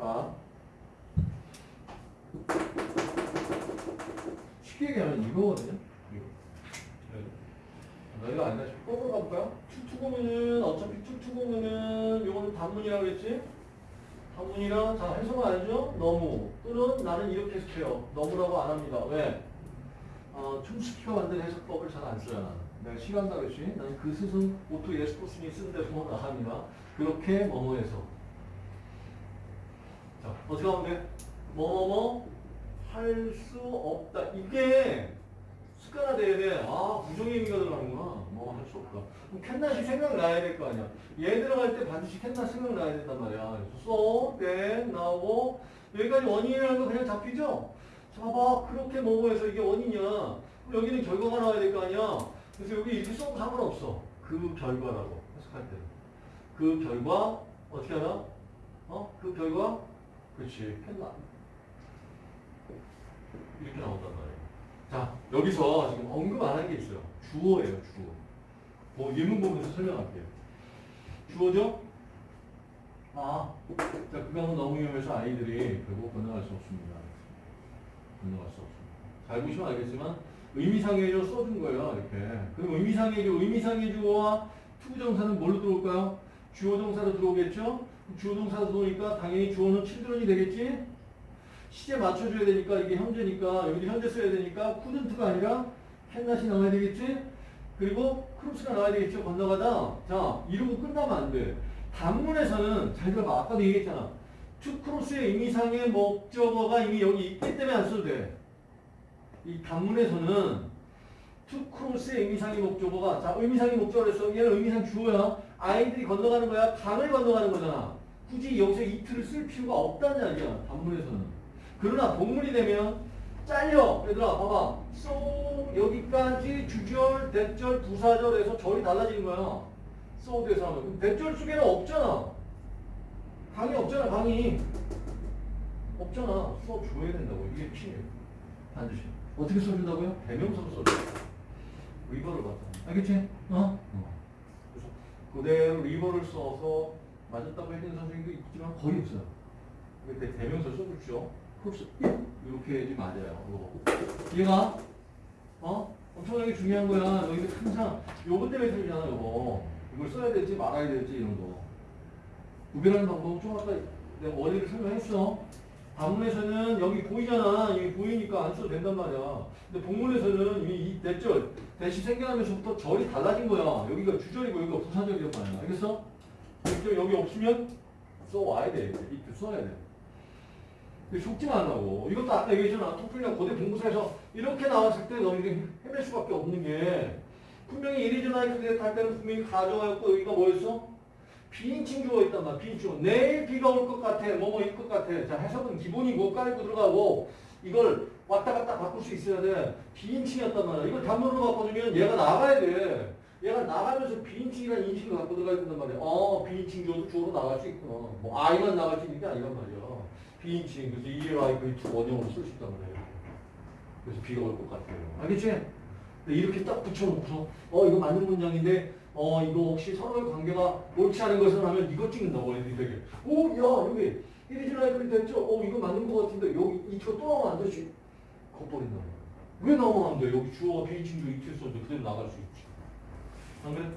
아. 쉽게 얘기하면 이거거든요. 이거. 네. 이거 아니다. 뽑으러 가볼까요? 투투고면은 어차피 투투고면은 요거는 단문이라고 그랬지? 단문이라 자 해석은 알죠? 너무 또는 나는 이렇게 해석해요. 너무라고 안 합니다. 왜? 어, 춤스키가 만든 해석법을 잘 안 써요. 나는. 내가 시간 다르지? 나는 그 스승 오토 예스포스니 쓴 대로 나갑니다. 그렇게 뭐뭐해서 자 어떻게 하면 돼? 뭐뭐뭐 할 수 없다. 이게 습관화돼야 돼. 아 부정의 의미가 들어가는구나. 뭐 할 수 없다. 그럼 캔낫이 생각나야 될 거 아니야. 얘 들어갈 때 반드시 캔낫 생각나야 된단 말이야. 그래서 so, then 나오고 여기까지 원인이라는 거 그냥 잡히죠? 자, 봐봐. 그렇게 뭐뭐해서 이게 원인이야. 여기는 결과가 나와야 될 거 아니야. 그래서 여기 써도 상관없어. 그 결과라고 해석할 때. 그 결과 어떻게 하나? 어? 그 결과? 그렇지. 캔낫. 이렇게 나온단 말이에요. 자, 여기서 지금 언급 안 한 게 있어요. 주어예요, 주어. 뭐 예문 보면서 설명할게요. 주어죠? 아, 자, 그거는 너무 위험해서 아이들이 결국 건너갈 수 없습니다. 건너갈 수 없습니다. 잘 보시면 알겠지만 의미상의 주 써준 거예요, 이렇게. 그럼 의미상의 주, 의미상의 주어와 to부정사는 뭘로 들어올까요? 주어 동사로 들어오겠죠? 주어 동사로 들어오니까 당연히 주어는 children이 되겠지? 시제 맞춰줘야 되니까 이게 현재니까 여기도 현재 써야 되니까 couldn't가 아니라 캔낫이 나와야 되겠지? 그리고 cross가 나와야 되겠죠? 건너가다 자 이러고 끝나면 안 돼. 단문에서는 잘 들어봐 아까도 얘기했잖아. to cross의 의미상의 목적어가 이미 여기 있기 때문에 안 써도 돼. 이 단문에서는 to cross의 의미상의 목적어가 자 의미상의 목적어를 써 얘는 의미상 주어야 아이들이 건너가는 거야 강을 건너가는 거잖아. 굳이 여기서 it을 쓸 필요가 없다는 이야기야 단문에서는. 그러나 복문이 되면 달라. 얘들아 봐봐. so 여기까지 주절, that절, 부사절에서 절이 달라지는 거야. so 대해서 하면. 대절 속에는 없잖아. 강이 없잖아 강이. 없잖아. 수업 줘야 된다고. 이게 필요해. 반드시. 어떻게 써준다고요? 대명사로 써줘. 리버를 받다. 알겠지? 어? 그래서 그대로 리버를 써서 맞았다고 해주는 선생님도 있지만 거의 없어요. 근데 대명사 써주죠. 흡수 이렇게 해야지 맞아요. 이거. 얘가 어 엄청나게 중요한 거야. 너희들 항상 요거 때문에 틀리잖아. 요거 이걸 써야 될지 말아야 될지 이런 거. 구별하는 방법 좀 아까 내가 원리를 설명했어. 단문에서는 여기 보이잖아. 여기 보이니까 안 써도 된단 말이야. 근데 본문에서는 이 대절 대시 생겨나면서부터 절이 달라진 거야. 여기가 주절이고 여기가 부사절이란 말이야. 알겠어? 여기, 없으면 써와야 돼. 이때 써야 돼. 속지 말라고. 이것도 아까 얘기했잖아. 토플이나 고대 본부사에서 이렇게 나왔을 때 너희들이 헤맬 수밖에 없는 게 분명히 이리저나이 그게 할 때는 분명히 가정하였고 여기가 뭐였어? 비인칭 주어 있단 말이야. 비인칭 주어. 내일 비가 올 것 같아. 뭐뭐 일 것 같아. 자 해석은 기본이고 깔고 들어가고 이걸 왔다 갔다 바꿀 수 있어야 돼. 비인칭이었단 말이야. 이걸 단문으로 바꿔주면 얘가 나가야 돼. 얘가 나가면서 비인칭이라는 인식을 갖고 들어가야 된단 말이야. 어, 비인칭 주어도 주어로 나갈 수 있구나. 뭐 아이만 나갈 수 있는 게 아니란 말이야. 비인칭, 그래서 ELI 그 원형으로 쓸 수 있단 말이에요. 그래서 비가 올 것 같아요. 알겠지? 근데 이렇게 딱 붙여놓고서 어 이거 맞는 문장인데 어 이거 혹시 서로의 관계가 옳지 않은 것을 하면 이거 찍는다고 애들이 되게 오야 여기 이리지라이클이 됐죠? 어 이거 맞는 것 같은데 여기 이트가 또 나오면 안 되지? 겉버린다. 왜 나오면 안 돼? 여기 주어가 비인칭 주 이트 써도 그대로 나갈 수 있지. 안 그래?